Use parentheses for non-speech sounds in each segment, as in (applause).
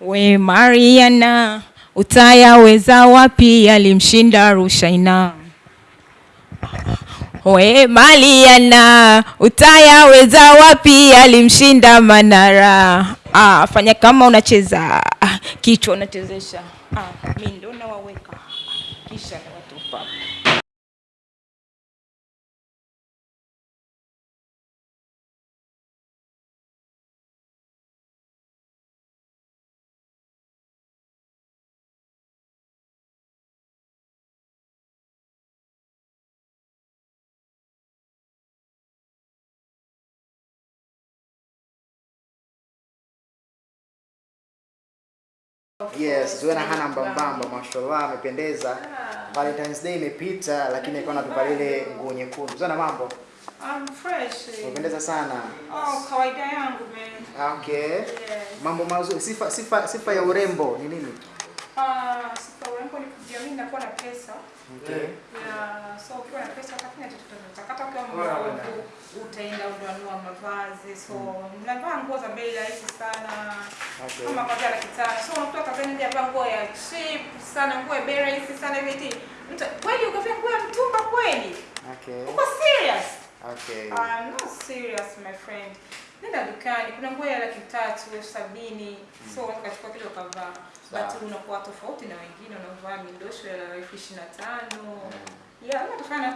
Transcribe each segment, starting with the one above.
We Mariana, utayaweza wapi alimshinda Rushaina? We Mariana, utayaweza wapi alimshinda Manara? Ah, fanya kama unacheza ah, kichwa unachezesha. Ah, mimi ndo nawaweka kisha nawatupa. Yes, Zuena hana mbambamba, mashallah amependeza. Valentine's Day imepita lakini alikuwa anatupa ile nguo nyekundu. Zuena mambo? I'm fresh. Umependeza sana. Oh, kawaida yangu man. Ah, Okay. Yes. Mambo mazuri. Sifa sifa sifa ya urembo ni nini? Ah, sifa urembo ni kujiamini na kuwa na pesa. Okay. Yeah, so ukiwa na pesa utafanya chochote unataka. Hata ukiwa mdogo utaenda unanunua mavazi. So mnavaa nguo za bei rahisi sana. Okay. Kama kwa laki tano. So unakuta kazini ndio avaa nguo ya cheap sana, nguo ya bei rahisi sana hivi. Mtu kweli ukavaa nguo ya mtumba kweli? Okay. Uko serious? Okay. I'm not serious my friend. Nenda dukani, kuna nguo ya laki tatu, elfu sabini. So watu ukachukua kile ukavaa. But unakuwa tofauti na wengine unavaa midosho ya elfu ishirini na tano. Yeah,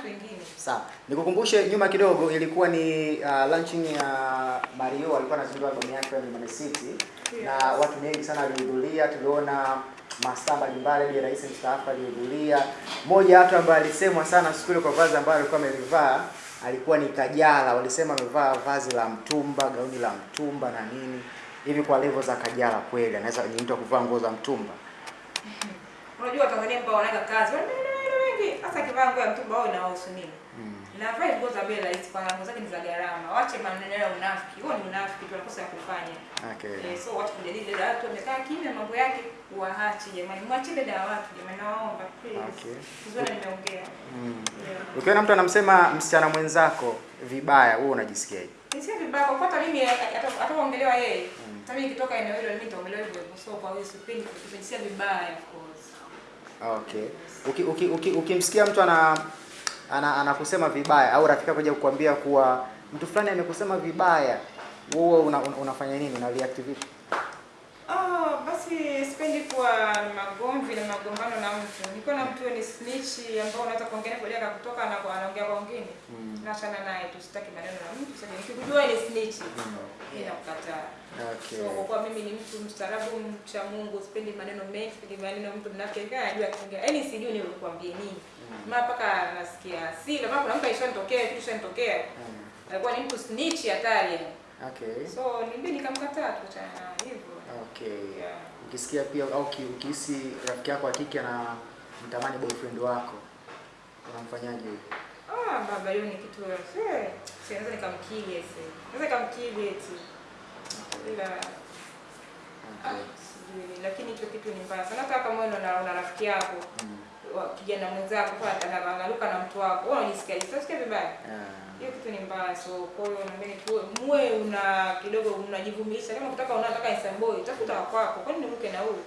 wengine. Sawa. Nikukumbushe nyuma kidogo ilikuwa ni uh, launching ya Mario alikuwa anazindua albamu yake ya Mlimani City yes. na watu wengi sana walihudhuria. Tuliona mastaa mbalimbali, ya rais mstaafu alihudhuria. Mmoja watu ambaye alisemwa sana siku ile kwa vazi ambayo alikuwa amelivaa alikuwa ni Kajala. Walisema amevaa vazi la mtumba, gauni la mtumba na nini hivi. Kwa levo za Kajala kweli anaweza kujiita kuvaa nguo za mtumba? (laughs) Unajua Tanzania mpaka wanaweka kazi, wengi hasa kivaa nguo ya mtumba wao inawahusu nini? Na Navaa nguo za bei rahisi kwa nguo zake ni za gharama. Wache maneno ya unafiki. Huo ni unafiki tu anakosa ya kufanya. Okay. Eh, so watu kujadili dada watu wamekaa kimya mambo yake waache jamani. mwache dada watu jamani naomba please. Okay. Kuzuri nimeongea. Mm. Ukiona mtu anamsema msichana mwenzako vibaya, wewe unajisikiaje? Nisikia vibaya kwa hata mimi ata- ataongelewa yeye. Hata mimi nikitoka eneo hilo mimi nitaongelewa hivyo hivyo. So kwa hiyo sipendi kujisikia vibaya of course. Okay. Uki, uki, uki, ukimsikia mtu ana ana anakusema vibaya au rafiki yako kuja kukuambia kuwa mtu fulani amekusema vibaya, wewe una, una, unafanya nini? Una react vipi? Basi sipendi kuwa na magomvi na magombano na mtu. Nikiwa na mtu ni snitch ambao unaweza kuongea naye baadaye akakutoka na kwa anaongea kwa wengine. Mm. Naachana naye tu sitaki maneno na mtu. Sasa nikikujua ni snitch. Mm. kukata. nakukataa. Okay. So kwa kuwa mimi ni mtu mstaarabu, mcha Mungu, sipendi maneno mengi, sipendi maneno mtu mnafiki, kaya ajua akiongea. Yaani sijui ni kukwambia nini. Maana mpaka nasikia hasira, maana kuna mtu alishanitokea, kitu kishanitokea. Mm. Alikuwa ni mtu snitch hatari. Okay. So nimbe nikamkataa tu cha hivyo. Okay. Yeah. Ukisikia pia au uki- ukihisi rafiki yako wa kike ana mtamani boyfriend wako unamfanyaje huyo? Ah, baba hiyo ni kitu eh, si naweza nikamkili ese. Naweza nikamkili eti. Ila ah, Okay. sijui lakini hicho kitu ni mbaya sana. Hata kama wewe unaona una rafiki yako Mm. Kijana mwenzako kwa anaruka na mtu wako, wewe unajisikia unajisikia vibaya. Yeah. Hiyo kitu ni mbaya, so kwa hiyo naamini tu muwe una kidogo unajivumilisha, Kama unataka unataka Instaboy, tafuta wa kwako. Kwani ni mke na huyu?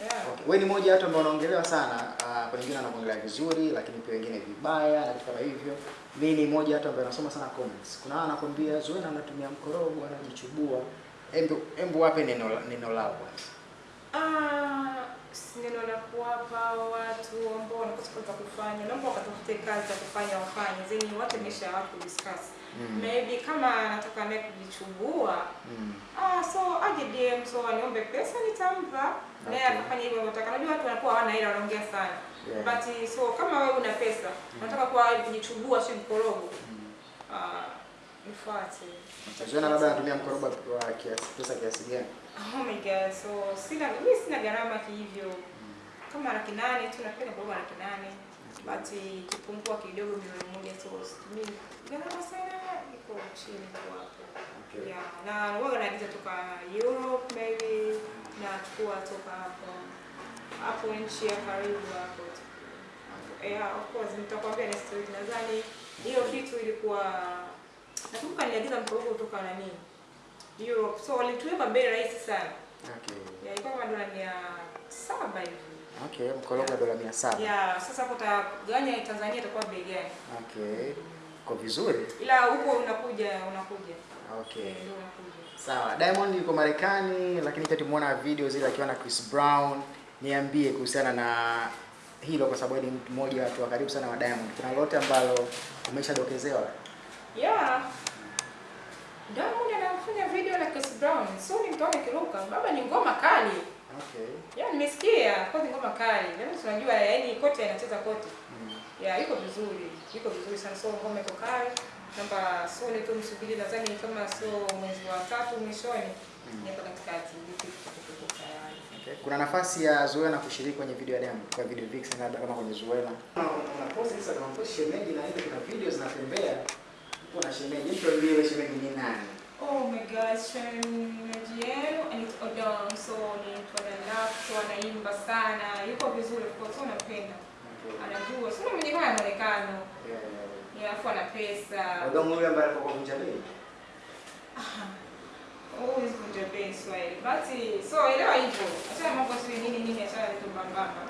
Yeah. Okay. Wewe ni moja watu ambao wanaongelewa sana, uh, kwa wengine wanaongelea vizuri, lakini pia wengine vibaya na vitu kama hivyo. Mimi ni moja watu ambao nasoma sana comments. Kuna wao anakwambia Zuena anatumia mkorogo, anajichubua. Embu embu wape neno neno lao kwanza. Ah, neno la kuwapa watu ambao wanakosa kazi za kufanya, naomba wakatafute kazi za kufanya wafanye, zeni watu maisha ya watu discuss. Mm. Maybe kama anataka naye kujichubua, Mm. ah, so aje DM, so aniombe pesa nitampa. Naye Okay. akafanya hivyo anataka. Najua watu wanakuwa hawana hela wanaongea sana. Yeah. But so kama wewe una pesa, unataka kuwa kujichubua si mkorogo. Mm. Ah, nifuate. Zuena labda anatumia mkorogo wa kiasi pesa kiasi gani? Oh my god, so sina mimi sina gharama kihivyo. Kama laki nane tu napenda kwa laki nane. But kipungua kidogo milioni moja so mimi gharama sana iko chini kwa hapo. Okay. Yeah, na wewe unaagiza toka Europe maybe na chukua toka hapo hapo nchi ya karibu hapo. Yeah, of course nitakwambia next story nadhani hiyo kitu ilikuwa nakumbuka niliagiza mkorogo kutoka nani Europe. So walituweka bei rahisi sana. saba hivi. Okay, mkorogo yeah. dola 700. Yeah, sasa hapo utagawanya Tanzania itakuwa bei gani? Okay. Kwa vizuri. Ila huko unakuja unakuja. Okay. Ndio unakuja. Sawa. Diamond yuko Marekani lakini pia tumeona video zile akiwa na Chris Brown. Niambie kuhusiana na hilo kwa sababu ni mtu mmoja wa watu wa karibu sana wa Diamond. Kuna lolote ambalo umeshadokezewa? Yeah. Diamond anafanya video na Chris Brown. So ni mtoni kiruka. Baba ni ngoma kali. Okay. Yeah, nimesikia kote ngoma kali. Yaani tunajua yaani kote anacheza kote. Mm. Yeah, iko vizuri. Iko vizuri sana. So ngoma iko kali. Namba so ni tu msubiri nadhani kama sio mwezi wa tatu mwishoni. Mm. Niko hapa katikati. Okay. Kuna nafasi ya Zuena kushiriki kwenye video ya Diamond kwa video vixen labda kama kwenye Zuena. Una post sasa kama post shemeji na hizo kuna video zinatembea. Uko na shemeji, mtu aliye shemeji ni nani? Oh my god, shemeji yenu anaitwa Odong. So ni mtu analafu, anaimba sana. Yuko vizuri of course, so Anajua. Sio mwenye haya muonekano. Yeah. Alafu ana pesa. Odomo yule ambaye alikuwa kuvunja Bei. Always kunja bei Swahili. But so elewa hivyo. Acha mambo sio nini nini acha vitu mbambamba.